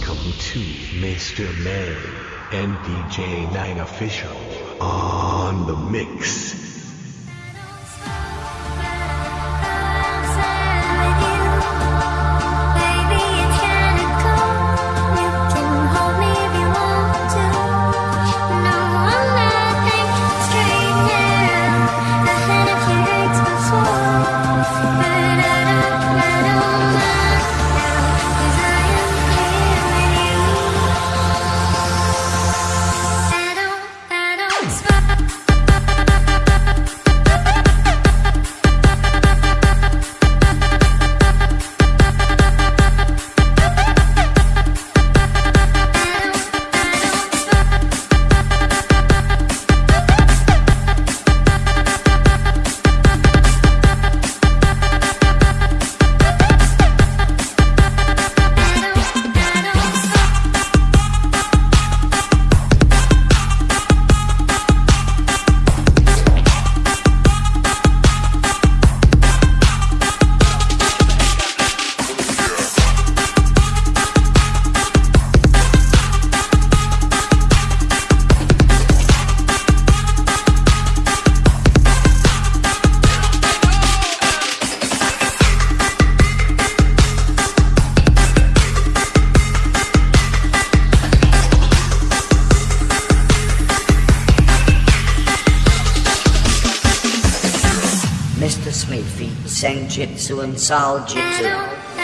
Welcome to Mr. May and DJ Nine Official on the mix. Mr. Sweetfeet, Senjutsu and Saljutsu.